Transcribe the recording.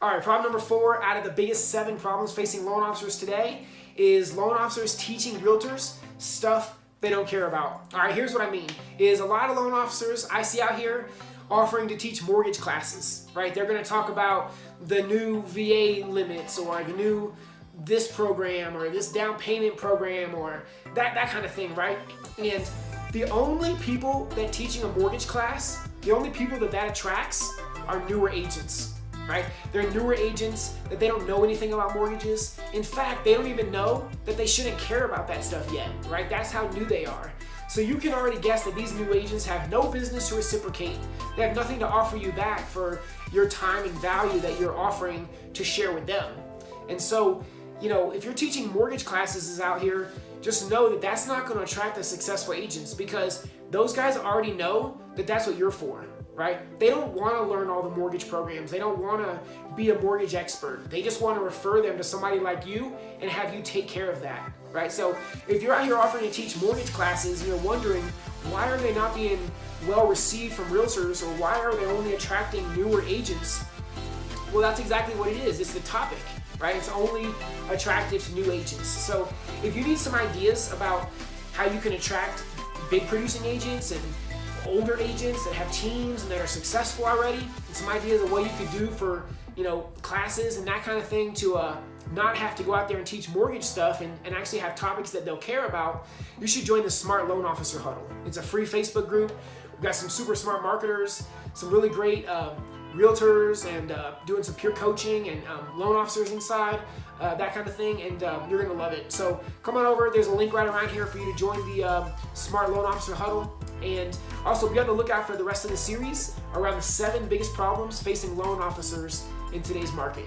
All right, problem number four out of the biggest seven problems facing loan officers today is loan officers teaching realtors stuff they don't care about. All right, here's what I mean, is a lot of loan officers I see out here offering to teach mortgage classes, right? They're gonna talk about the new VA limits or the new this program or this down payment program or that, that kind of thing, right? And the only people that teaching a mortgage class, the only people that that attracts are newer agents right? They're newer agents that they don't know anything about mortgages. In fact, they don't even know that they shouldn't care about that stuff yet, right? That's how new they are. So you can already guess that these new agents have no business to reciprocate. They have nothing to offer you back for your time and value that you're offering to share with them. And so, you know, if you're teaching mortgage classes out here, just know that that's not going to attract the successful agents because those guys already know that that's what you're for right? They don't want to learn all the mortgage programs. They don't want to be a mortgage expert. They just want to refer them to somebody like you and have you take care of that, right? So if you're out here offering to teach mortgage classes and you're wondering why are they not being well received from realtors or why are they only attracting newer agents, well, that's exactly what it is. It's the topic, right? It's only attractive to new agents. So if you need some ideas about how you can attract big producing agents and older agents that have teams and that are successful already, and some ideas of what you could do for you know classes and that kind of thing to uh, not have to go out there and teach mortgage stuff and, and actually have topics that they'll care about, you should join the Smart Loan Officer Huddle. It's a free Facebook group. We've got some super smart marketers, some really great uh, realtors and uh, doing some peer coaching and um, loan officers inside, uh, that kind of thing, and uh, you're to love it. So come on over. There's a link right around here for you to join the um, Smart Loan Officer Huddle. And also be on the lookout for the rest of the series around the seven biggest problems facing loan officers in today's market.